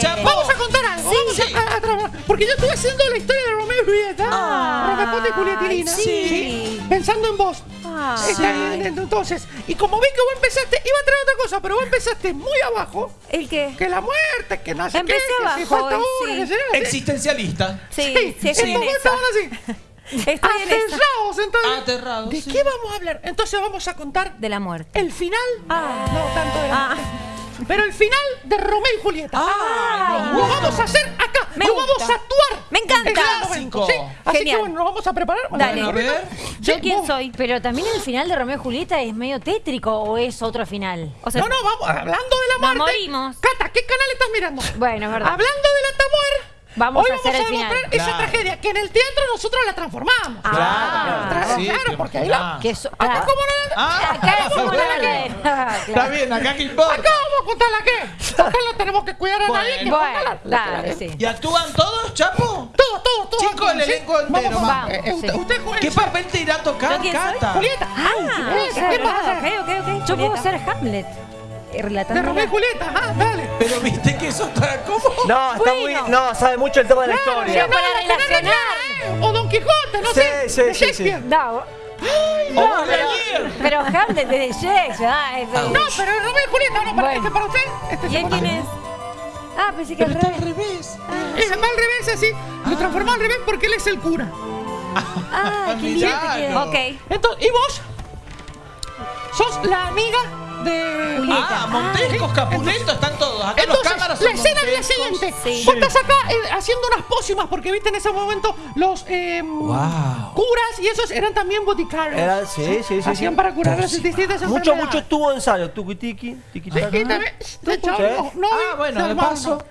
Chapo. Vamos a contar algo. Sí. Vamos a, a trabajar. Porque yo estuve haciendo la historia de Romeo y Julieta. Ah, Romeo y Julietilina. sí. Pensando en vos. Ah. Está bien, entonces, y como vi que vos empezaste, iba a traer otra cosa, pero vos empezaste muy abajo. ¿El qué? Que la muerte, que sé Empecé qué, que abajo falta una, sí. que sí. Existencialista. Sí, sí, Sí, estaban así. Estoy en esa. Aterrados, entonces. Aterrados, ¿De sí. qué vamos a hablar? Entonces vamos a contar De la muerte. el final. Ah. No tanto de la Ah. muerte. Pero el final de Romeo y Julieta. Ah, lo vamos a hacer acá. Me lo gusta. vamos a actuar. Me encanta. En cada momento, Clásico. ¿sí? Así Genial. que bueno, nos vamos a preparar. Dale. A ver. ¿Yo Sí, quién vos- soy? Pero también el final de Romeo y Julieta es medio tétrico o es otro final. O sea, No, no, vamos. Hablando de la Nos muerte. morimos. Cata, ¿qué canal estás mirando? Bueno, es verdad. Hablando de la. Vamos hoy a hacer vamos el final. demostrar esa Claro. tragedia que en el teatro nosotros la transformamos. Ah, Claro, sí, claro, porque ahí la. Que so- Acá, claro. ¿cómo no la- Ah, Acá es como bueno. la. Ah, Está claro. bien, acá que importa. Acá vamos a contarla qué. Acá no tenemos que cuidar a nadie. Que Bueno, contarla. dale, sí. ¿Y actúan todos, Chapo? Todo, todo, todo. Chico, aquí, el ¿sí? elenco entero, Vamos, vamos, eh, sí. usted- juega. ¿Qué papel te irá a tocar. Cata? Julieta. Ah, ¿Qué a hacer? ok, ok, ok. Yo puedo ser Hamlet. Eh, De Relatando. Romeo y Julieta. Ah, dale. Pero viste que eso está como... No, está muy. No, sabe mucho el tema de la historia. sí, para no, tenés relacionar. O Don Quijote, no Sí, sé. sí, de sí, Shakespeare. No, O vos, Daniel. pero Hamlet es de Shakespeare. Ah, es de- No, pero es Romeo y Julieta, no, para, Bueno. este para usted. Este ¿Y quién es? Ah, pensé que Pero al está al revés. revés. Es va al revés, así. Lo transformó al revés porque él es el cura. Ah, qué Mirá, lindo. Ok. Entonces, ¿y vos? Sos la amiga de Ah, Montescos, Capuleto, están todos. Acá los Entonces, cámaras la escena es la siguiente. Sí. Vos estás acá eh, haciendo unas pócimas porque viste en ese momento los eh, Wow. curas y esos eran también boticarios. Era, sí, sí, sí. Hacían sí. para curar las distintas Mucho, enfermedades. mucho tubo de ensayo. Tuki tiki, tiki Sí. no, no, Ah, bueno, de paso.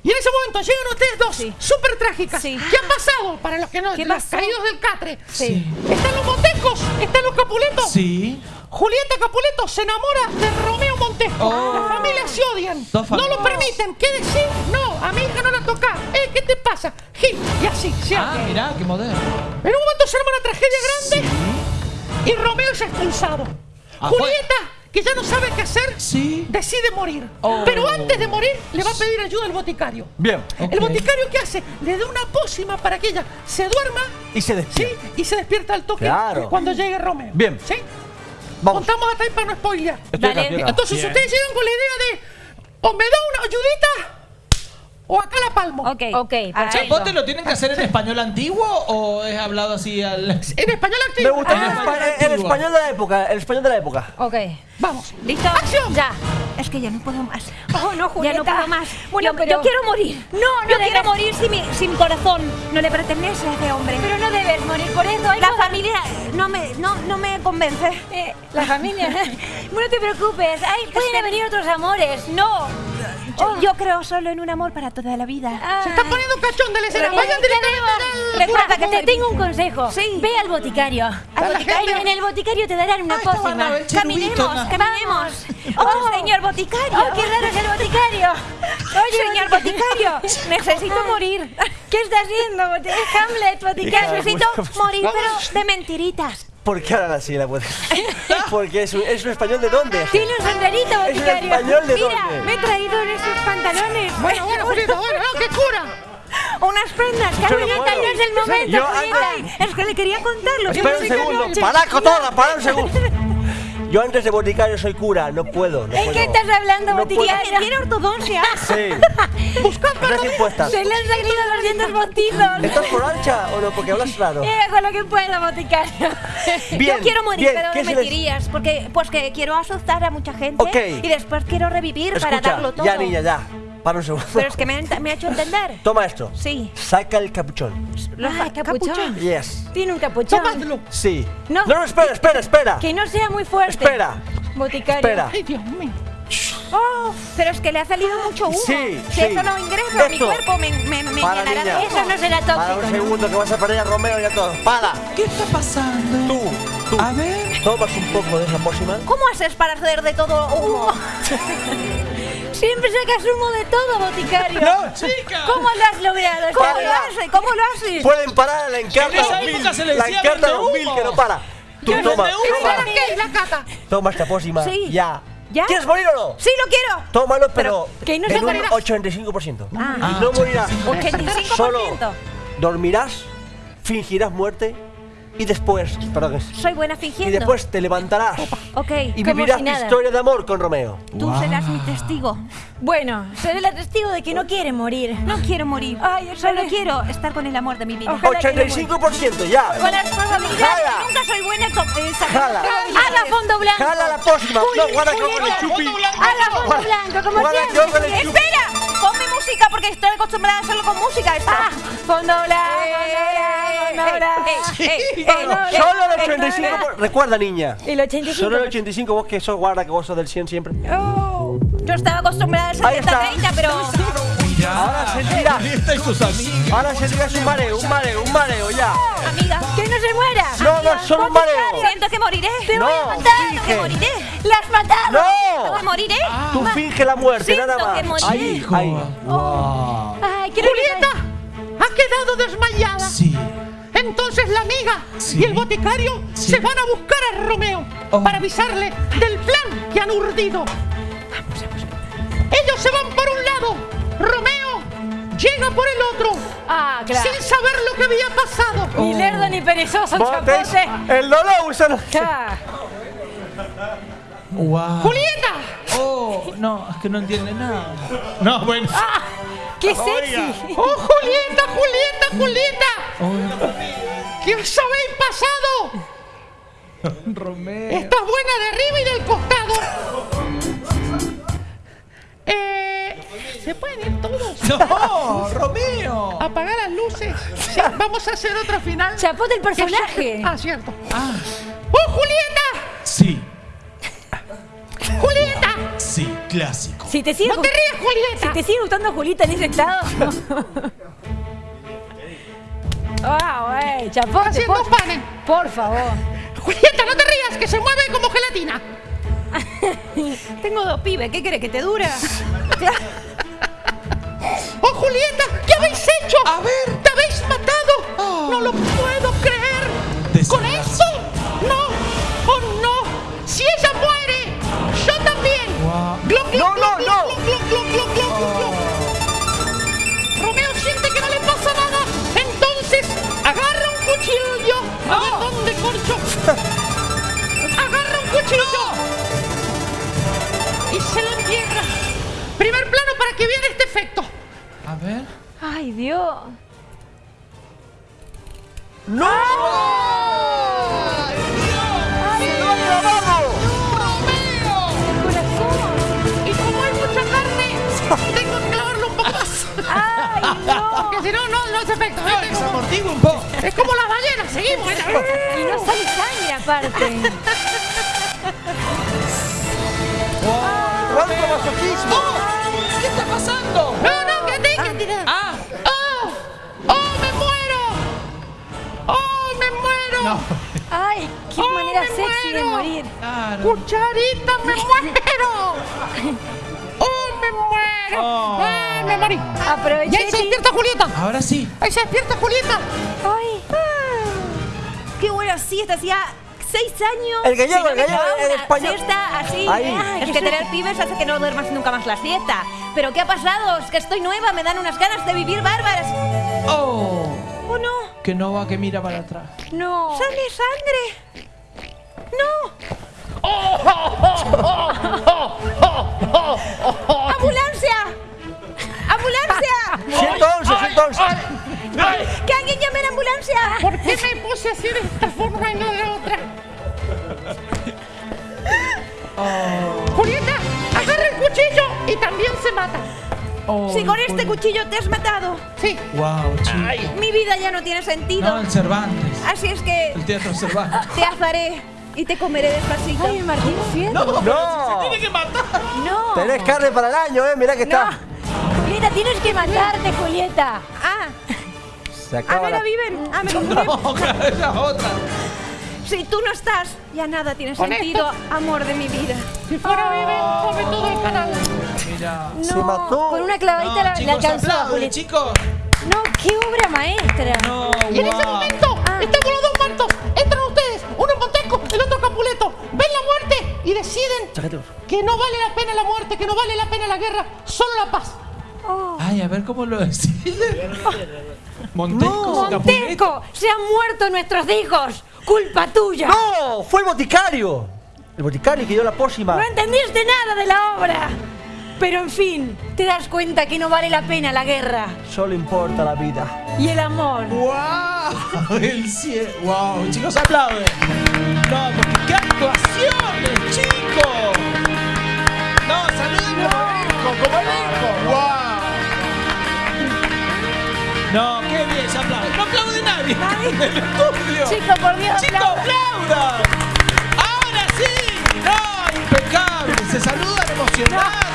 Y en ese momento llegan ustedes dos, Sí. súper trágicas. Sí. ¿Qué ha pasado? Para los que no, ¿Qué los pasó? caídos del catre. Sí. Están los Montescos, están los Capuletos. Sí. Julieta Capuleto se enamora de Romeo Montesco. Oh. Las familias se odian. No lo permiten. ¿Qué decir? No, a mi hija no la toca. Eh, ¿qué te pasa? Gil. Y así, se Ah, odian. mirá, qué moderno. En un momento se arma una tragedia grande y Romeo es expulsado. Ah, Julieta, que ya no sabe qué hacer, Sí. decide morir. Oh. Pero antes de morir, le va a pedir ayuda al boticario. Bien. El boticario, ¿qué hace? Le da una pócima para que ella se duerma Y se ¿sí? despierta. y se despierta al toque Claro. cuando llegue Romeo. Bien. ¿Sí? Vamos. Contamos hasta ahí para no spoilear. Estoy Dale. acá, estoy acá. Entonces Bien. ustedes llegan con la idea de o me da una ayudita o acá la palmo. Ok. Ok, Ah, perfecto. ¿Vos te lo tienen que hacer en español antiguo o es hablado así al...? En español Me activo. gusta Ah, el, espa- el antigua. español de la época. El español de la época. Ok. Vamos. ¿Listo? ¡Acción! Ya. Es que ya no puedo más. Oh, no, Ya Julieta. no puedo más. Bueno, yo, pero- yo quiero morir. No, no yo debes. quiero morir sin mi, sin mi corazón. No le pertenece a ese hombre. Pero no debes morir por eso. hay la cosas- familia no me, no, no me convence. Eh, la familia. no te preocupes. Ay, pueden venir otros amores. No. Yo, yo creo solo en un amor para toda la vida. Se está poniendo cachón de la escena. Vayan directamente Recuerda que te tengo un consejo. Sí. Ve al boticario. Al boticario. En el boticario te darán una Ah, pócima. Caminemos, caminemos. Oh. Oh, señor boticario. ¡Oh, qué raro es el boticario! Oye, señor boticario, necesito morir. ¿Qué está haciendo, boticario? Hamlet, boticario. Necesito morir, Vamos. pero de mentiritas. ¿Por qué ahora la puede? Porque es un, es un español de dónde? Tiene un sombrerito, ¿Es un español de Mira, dónde? me he traído esos pantalones. Bueno, bueno, Julieta, bueno, no, ¿qué cura? Unas prendas, Yo no es el momento, Yo Julieta. antes- Es que le quería contarlo. Espera un segundo. ¡Para, cotorra! ¡Para un segundo! Yo antes de boticario soy cura. No puedo. No ¿En puedo. qué estás hablando, No boticario? Tiene ortodoncia. Sí. Estás impuestas. Se le han salido los dientes postizos. ¿Estás por ancha o no? Porque hablas raro. Eh, con lo que puedo, boticario. Bien, Yo quiero morir, bien, pero ¿qué de se les- mentirías, porque pues que quiero asustar a mucha gente Ok. y después quiero revivir para darlo todo. ya niña, ya. Para un segundo. Pero es que me, ha- me ha hecho entender. Toma esto. Sí. Saca el capuchón. Los Ah, capuchón. Yes. Tiene un capuchón. Tomadlo. Sí. No. no, espera, espera, espera. Que no sea muy fuerte. Espera. Boticario. Espera. Ay, Dios mío. Oh, pero es que le ha salido mucho humo. Sí, si sí. eso no ingresa a mi Esto. cuerpo, me, me, me Para, llenará niña. de Eso no será Para tóxico, un ¿no? segundo que vas a perder a Romeo y a todos. Para. ¿Qué está pasando? Tú, tú. A ver. Tomas un poco de esa pócima. ¿Cómo haces para hacer de todo humo? Siempre sacas humo de todo, boticario. ¡No, chica! ¿Cómo lo has logrado? ¿Cómo lo haces? ¿Cómo lo haces? Pueden parar a la encarta En esa 2000. época se le La encarta vende 2000 humo. que no para. Tú Yo toma, toma. ¿Para qué? La cata. Toma esta pócima. Sí. Ya. ¿Ya? ¿Quieres morir o no? Sí, lo quiero. Tómalo, pero, que no en se un morirá. 85%. Ah. y no morirás. 85%. Solo dormirás, fingirás muerte y después, perdón, Soy buena y fingiendo. después te levantarás Ok. y como vivirás si tu nada. historia de amor con Romeo. Tú serás mi testigo. Bueno, seré la testigo de que no quiere morir. No quiero morir. Ay, Solo ojalá. quiero estar con el amor de mi vida. Ojalá que no 85% ya. Con las probabilidades. Jala. Nunca soy buena con esa. Jala. ¡Haga fondo blanco! Jala la próxima. No, guarda yo con el chupi. ¡Haga fondo blanco, como Guarda siempre! yo con el chupi. ¡Espera! Música porque estoy acostumbrada a hacerlo con música. Esto. ¡Fondo blanco, fondo blanco, fondo blanco! eh, eh, eh, Solo el eh, 85%. Recuerda, niña. El 85. Solo el 85, vos que sos guarda, que vos sos del 100 siempre. Oh, Yo estaba acostumbrada al Ahí está. 70-30, pero. Ahora amigos. Ahora sentirás un mareo, un mareo, un mareo, ya. Amiga. ¡Que no se muera! No, no, solo un mareo. Siento que moriré. No, Siento que finge. moriré. ¡La has matado! Siento ¡No! que moriré. Tú finge la muerte, Siento nada más. que moriré. Ahí, ahí. Wow. ¡Ay, quiero Julieta ha quedado desmayada. Sí. Entonces la amiga Sí. y el boticario Sí. se van a buscar a Romeo Oh. para avisarle del plan que han urdido. Ellos se van por un lado. Llega por el otro. ¡Ah, claro! Sin saber lo que había pasado. Ni lerdo ni perezoso, chapote. el dolor, usan. Ah, Wow. Julieta, Oh, no, es que no entiende nada. No, bueno. ¡Qué sexy! oh Julieta, Julieta, Julieta, Oh, ¿qué os habéis pasado? Romeo. Estás buena de arriba y del costado. Eh, ¿Se pueden ir todos? No, Romeo. Apagar las luces. Sí, vamos a hacer otro final. ¡Chapote el personaje! Ah, cierto. Ah, ¡Oh, Julieta! sí, ¡Julieta! sí, clásico. Si te sigue, ¡No te rías, si Julieta! te sigue gustando Julita en ese estado. ¡Wow, eh! ¡Chapote! Haciendo Por, panes. por favor. Julieta, no te rías, que se mueve como gelatina. Tengo dos pibes. ¿Qué quieres que te dura? ¡Oh, Julieta! ¿Qué habéis hecho? A ver. ¡Te habéis matado! ¡No lo puedo creer! ¿Con esto? ¡No! ¡Oh, no! ¡Si ella muere! ¡Yo también! Guau. ¡Gloc, gloc, No, no, no. ¡Ay, Dios! ¡No! ¡Se lo han grabado! ¡Corazón! Y como hay mucha carne, tengo que clavarlo un poco más. ¡Ay, no! Porque si no, no, no hace efecto. Que se amortigua un poco. Es como las ballenas, seguimos. Y no sale sangre aparte. ¡Cuánto masoquismo! ¿Qué está pasando? No, ¡Oh, manera me sexy de muero! morir! Claro. ¡Cucharita, me muero! ¡Oh, me muero! Oh. ¡Ah, me morí! Aproveché. ¡Y ahí se despierta Julieta! Ahora sí. ¡Ahí se despierta Julieta! ¡Ay! Qué buena siesta. Hacía seis años. El gallego, el gallego, el español. Siesta así. Ahí. Ay, es que tener pibes hace que no duermas nunca más la siesta. Pero ¿qué ha pasado? Es que estoy nueva. Me dan unas ganas de vivir bárbaras. Oh, ¿O no? que no va que mira para atrás. ¡No! ¡Sale sangre! ¡No! ¡Ambulancia! ¡Ambulancia! 111, 111. ¡Que alguien llame a la ambulancia! ¿Por qué me puse así de esta forma y no de otra? Julieta, agarra el cuchillo y también se mata. Oh, Si con este cuchillo te has matado, Sí. Wow, chico. mi vida ya no tiene sentido. No, el Cervantes. Así es que El teatro Cervantes. te azaré y te comeré despacito. ¡Ay, Martín Fierro! No, No. tiene que matar. ¡No! Tenés carne para el año, eh. Mirá que ¡No! está. Julieta, tienes que matarte, Julieta. Ah, Se ah, acaba no la... la viven. Ah, me confundí. No, claro, esa es otra. Si tú no estás, ya nada tiene sentido, amor de mi vida. Si fuera bebé, come todo el canal. Mira. Se mató. Con una clavadita No, la, la chicos, alcanzó, aplauden, Julieta. chicos. No, qué obra maestra. No, Y en ese wow. momento, Ah. estamos los dos muertos. Monteco, el otro Capuleto. Ven la muerte y deciden que no vale la pena la muerte, que no vale la pena la guerra, solo la paz. Ay, a ver cómo lo deciden. Montesco, Capuleto. Montesco, se han muerto nuestros hijos. Culpa tuya. ¡No! ¡Fue el boticario! El boticario que dio la pócima. No entendiste nada de la obra. Pero en fin, te das cuenta que no vale la pena la guerra Solo importa la vida. y el amor. ¡Wow! El cielo. ¡Wow! Chicos, aplauden. No, porque qué actuaciones, chicos. No, saluden como elenco, como elenco. ¡Wow! No, qué bien, se aplaude. No aplaude nadie. En el estudio. Chico, por Dios, ¡Chicos, aplaudan! ¡Ahora sí! ¡No! ¡Impecable! Se saludan emocionados.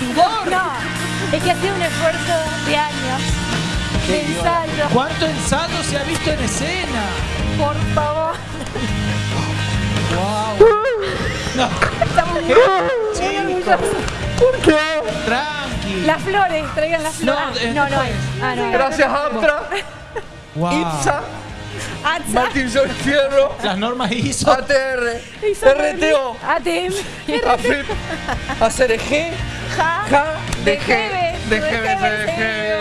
Sudor. No, es que ha sido un esfuerzo de años. De ensayo. ¿Cuánto ensayo se ha visto en escena? Por favor. ¡Wow! No, Estamos muy ¿Por qué? tranqui. Las flores, traigan las No, flores. eh, no, no. después. Ah, no. Gracias, Amtra, Wow. IPSA, Atsa, Martín Sol Fierro, Las normas ISO. ATR, RTO, ATM. AFIP, ACRG, Ja. JA, DGB, DGB, DGB,